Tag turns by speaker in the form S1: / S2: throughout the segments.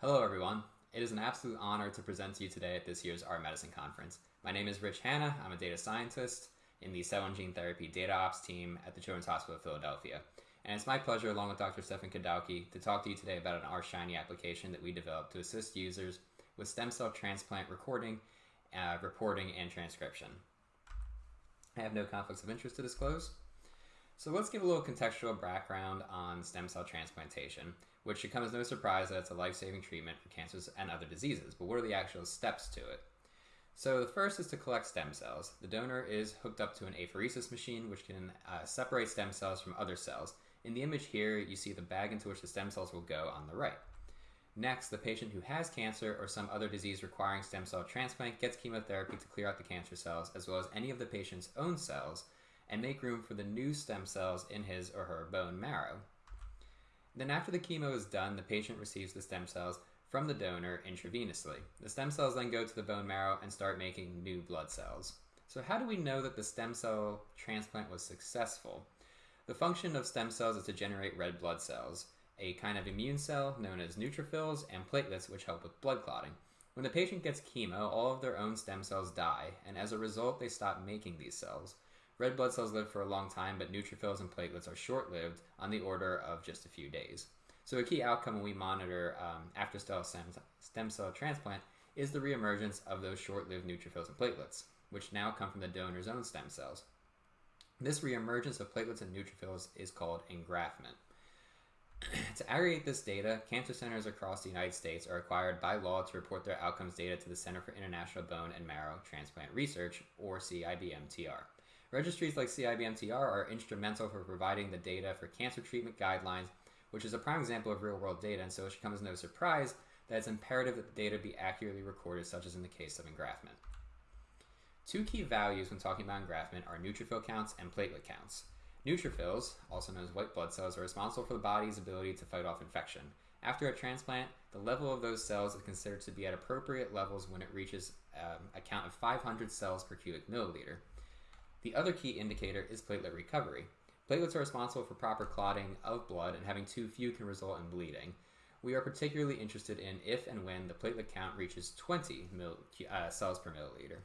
S1: Hello, everyone. It is an absolute honor to present to you today at this year's R/Medicine Conference. My name is Rich Hanna. I'm a data scientist in the Cell and Gene Therapy Data Ops team at the Children's Hospital of Philadelphia. And it's my pleasure, along with Dr. Stefan Kadauke, to talk to you today about an R-Shiny application that we developed to assist users with stem cell transplant recording, uh, reporting, and transcription. I have no conflicts of interest to disclose. So let's give a little contextual background on stem cell transplantation, which should come as no surprise that it's a life-saving treatment for cancers and other diseases. But what are the actual steps to it? So the first is to collect stem cells. The donor is hooked up to an apheresis machine, which can uh, separate stem cells from other cells. In the image here, you see the bag into which the stem cells will go on the right. Next, the patient who has cancer or some other disease requiring stem cell transplant gets chemotherapy to clear out the cancer cells, as well as any of the patient's own cells, and make room for the new stem cells in his or her bone marrow. Then after the chemo is done, the patient receives the stem cells from the donor intravenously. The stem cells then go to the bone marrow and start making new blood cells. So how do we know that the stem cell transplant was successful? The function of stem cells is to generate red blood cells a kind of immune cell known as neutrophils, and platelets, which help with blood clotting. When the patient gets chemo, all of their own stem cells die, and as a result, they stop making these cells. Red blood cells live for a long time, but neutrophils and platelets are short lived, on the order of just a few days. So, a key outcome we monitor um, after stem cell transplant is the reemergence of those short lived neutrophils and platelets, which now come from the donor's own stem cells. This reemergence of platelets and neutrophils is called engraftment. to aggregate this data, cancer centers across the United States are required by law to report their outcomes data to the Center for International Bone and Marrow Transplant Research, or CIBMTR. Registries like CIBMTR are instrumental for providing the data for cancer treatment guidelines, which is a prime example of real world data, and so it should come as no surprise that it's imperative that the data be accurately recorded, such as in the case of engraftment. Two key values when talking about engraftment are neutrophil counts and platelet counts. Neutrophils, also known as white blood cells, are responsible for the body's ability to fight off infection. After a transplant, the level of those cells is considered to be at appropriate levels when it reaches um, a count of 500 cells per cubic milliliter. The other key indicator is platelet recovery. Platelets are responsible for proper clotting of blood, and having too few can result in bleeding. We are particularly interested in if and when the platelet count reaches 20 mil, uh, cells per milliliter.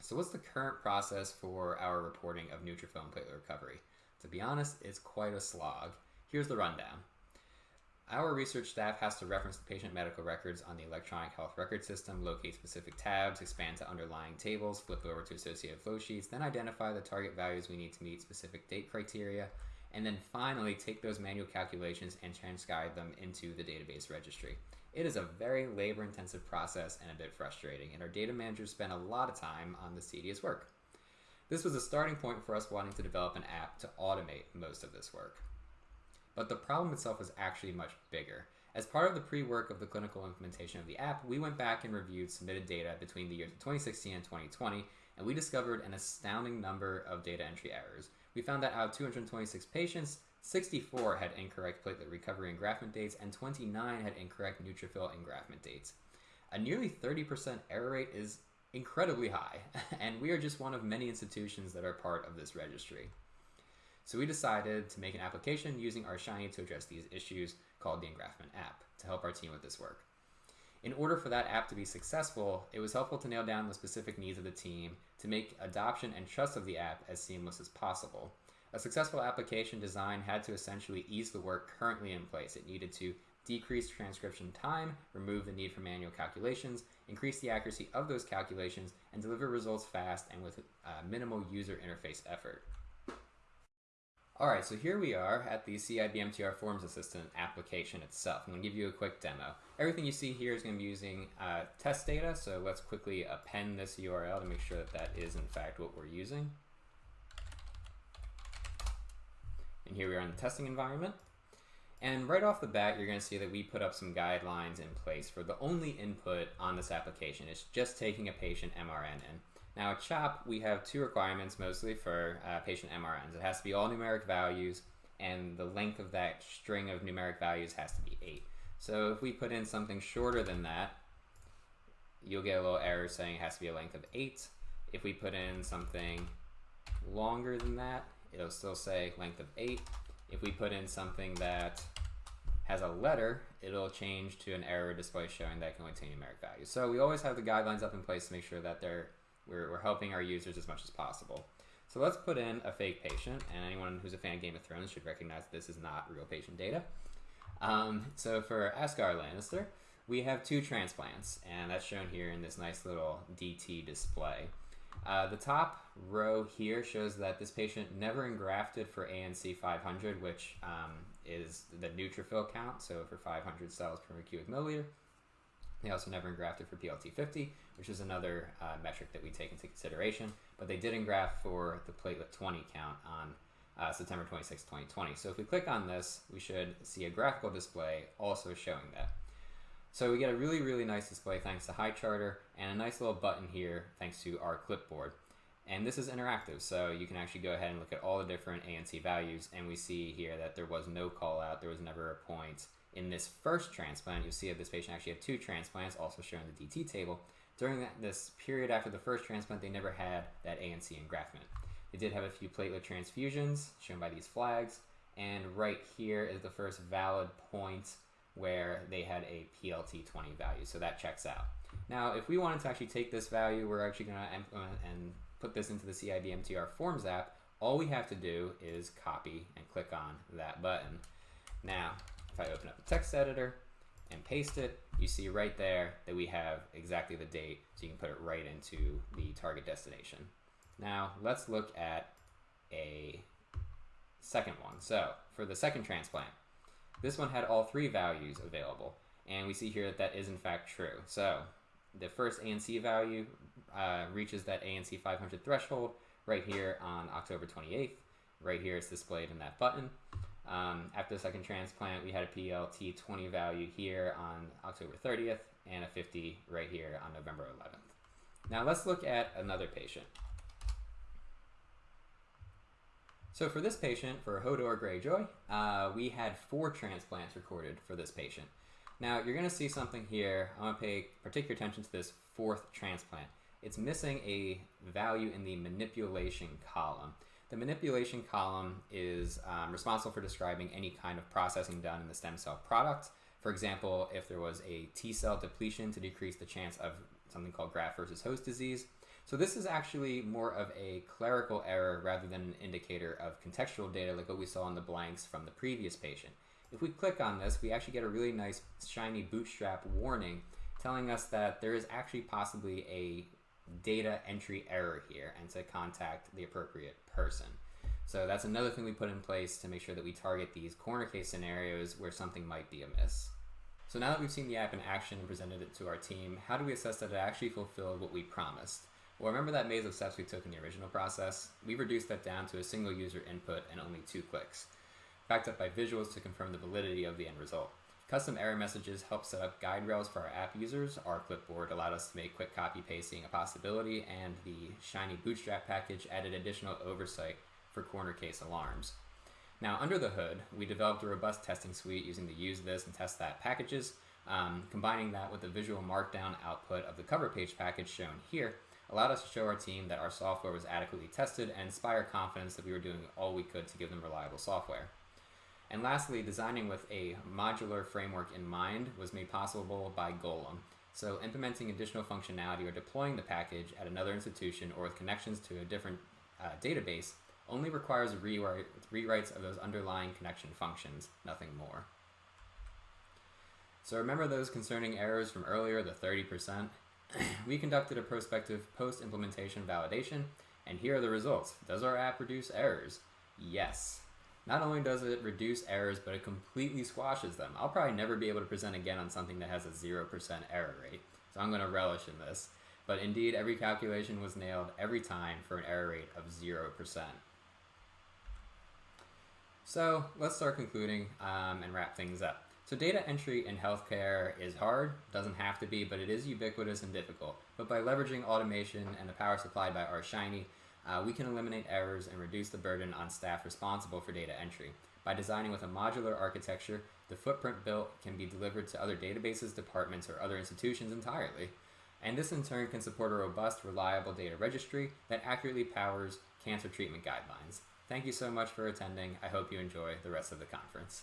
S1: So what's the current process for our reporting of neutrophil and platelet recovery? To be honest, it's quite a slog. Here's the rundown. Our research staff has to reference the patient medical records on the electronic health record system, locate specific tabs, expand to underlying tables, flip over to associated flow sheets, then identify the target values we need to meet specific date criteria, and then finally take those manual calculations and transcribe them into the database registry. It is a very labor intensive process and a bit frustrating, and our data managers spend a lot of time on the tedious work. This was a starting point for us wanting to develop an app to automate most of this work. But the problem itself was actually much bigger. As part of the pre work of the clinical implementation of the app, we went back and reviewed submitted data between the years of 2016 and 2020, and we discovered an astounding number of data entry errors. We found that out of 226 patients, 64 had incorrect platelet recovery engraftment dates, and 29 had incorrect neutrophil engraftment dates. A nearly 30% error rate is incredibly high, and we are just one of many institutions that are part of this registry. So we decided to make an application using R Shiny to address these issues called the Engraftment app to help our team with this work. In order for that app to be successful, it was helpful to nail down the specific needs of the team to make adoption and trust of the app as seamless as possible. A successful application design had to essentially ease the work currently in place. It needed to decrease transcription time, remove the need for manual calculations, increase the accuracy of those calculations, and deliver results fast and with uh, minimal user interface effort. Alright, so here we are at the CIBMTR Forms Assistant application itself. I'm going to give you a quick demo. Everything you see here is going to be using uh, test data, so let's quickly append this URL to make sure that that is in fact what we're using. And here we are in the testing environment. And right off the bat, you're going to see that we put up some guidelines in place for the only input on this application. It's just taking a patient MRN in. Now at CHOP, we have two requirements mostly for uh, patient MRNs. It has to be all numeric values, and the length of that string of numeric values has to be 8. So if we put in something shorter than that, you'll get a little error saying it has to be a length of 8. If we put in something longer than that, it'll still say length of 8. If we put in something that has a letter, it'll change to an error display showing that it can only contain numeric values. So we always have the guidelines up in place to make sure that they're, we're, we're helping our users as much as possible. So let's put in a fake patient, and anyone who's a fan of Game of Thrones should recognize this is not real patient data. Um, so for Asghar Lannister, we have two transplants, and that's shown here in this nice little DT display. Uh, the top row here shows that this patient never engrafted for ANC 500, which um, is the neutrophil count, so for 500 cells per cubic milliliter. They also never engrafted for PLT50, which is another uh, metric that we take into consideration, but they did engraft for the platelet 20 count on uh, September 26, 2020. So if we click on this, we should see a graphical display also showing that. So we get a really, really nice display thanks to highcharter and a nice little button here thanks to rclipboard. And this is interactive, so you can actually go ahead and look at all the different ANC values, and we see here that there was no call out, there was never a point. In this first transplant, you'll see that this patient actually had two transplants, also shown in the DT table. During that, this period after the first transplant, they never had that ANC engraftment. They did have a few platelet transfusions, shown by these flags, and right here is the first valid point where they had a PLT20 value, so that checks out. Now, if we wanted to actually take this value, we're actually going to implement uh, and put this into the CIBMTR Forms app, all we have to do is copy and click on that button. Now, if I open up the text editor and paste it, you see right there that we have exactly the date, so you can put it right into the target destination. Now, let's look at a second one. So, for the second transplant, this one had all three values available, and we see here that that is in fact true. So, the first ANC value uh, reaches that ANC 500 threshold right here on October 28th. Right here it's displayed in that button. Um, after the second transplant, we had a PLT 20 value here on October 30th and a 50 right here on November 11th. Now let's look at another patient. So for this patient, for Hodor Greyjoy, uh, we had four transplants recorded for this patient. Now you're going to see something here. I want to pay particular attention to this fourth transplant it's missing a value in the manipulation column. The manipulation column is um, responsible for describing any kind of processing done in the stem cell product. For example, if there was a T cell depletion to decrease the chance of something called graft versus host disease. So this is actually more of a clerical error rather than an indicator of contextual data like what we saw in the blanks from the previous patient. If we click on this, we actually get a really nice shiny bootstrap warning telling us that there is actually possibly a data entry error here and to contact the appropriate person. So that's another thing we put in place to make sure that we target these corner case scenarios where something might be amiss. So now that we've seen the app in action and presented it to our team, how do we assess that it actually fulfilled what we promised? Well, remember that maze of steps we took in the original process? We've reduced that down to a single user input and only two clicks, backed up by visuals to confirm the validity of the end result. Custom error messages help set up guide rails for our app users. rclipboard allowed us to make quick copy pasting a possibility, and the Shiny Bootstrap package added additional oversight for corner case alarms. Now, under the hood, we developed a robust testing suite using the usethis and testthat packages. Um, combining that with the visual markdown output of the covrpage package shown here allowed us to show our team that our software was adequately tested and inspire confidence that we were doing all we could to give them reliable software. And lastly, designing with a modular framework in mind was made possible by Golem. So implementing additional functionality or deploying the package at another institution or with connections to a different uh, database only requires rewrite, rewrites of those underlying connection functions, nothing more. So remember those concerning errors from earlier, the 30%? we conducted a prospective post-implementation validation, and here are the results. Does our app reduce errors? Yes. Not only does it reduce errors, but it completely squashes them. I'll probably never be able to present again on something that has a 0% error rate, so I'm going to relish in this. But indeed, every calculation was nailed every time for an error rate of 0%. So let's start concluding um, and wrap things up. So data entry in healthcare is hard, doesn't have to be, but it is ubiquitous and difficult. But by leveraging automation and the power supplied by R Shiny, uh, we can eliminate errors and reduce the burden on staff responsible for data entry. By designing with a modular architecture, the footprint built can be delivered to other databases, departments, or other institutions entirely. And this in turn can support a robust, reliable data registry that accurately powers cancer treatment guidelines. Thank you so much for attending. I hope you enjoy the rest of the conference.